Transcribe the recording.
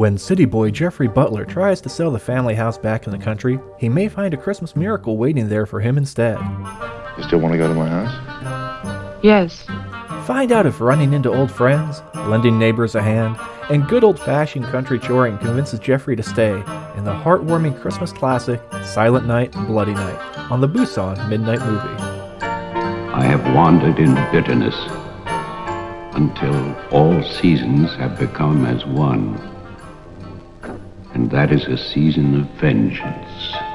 When city boy Jeffrey Butler tries to sell the family house back in the country, he may find a Christmas miracle waiting there for him instead. You still want to go to my house? Yes. Find out if running into old friends, lending neighbors a hand, and good old fashioned country choring convinces Jeffrey to stay in the heartwarming Christmas classic Silent Night, Bloody Night on the Busan Midnight Movie. I have wandered in bitterness until all seasons have become as one. That is a season of vengeance.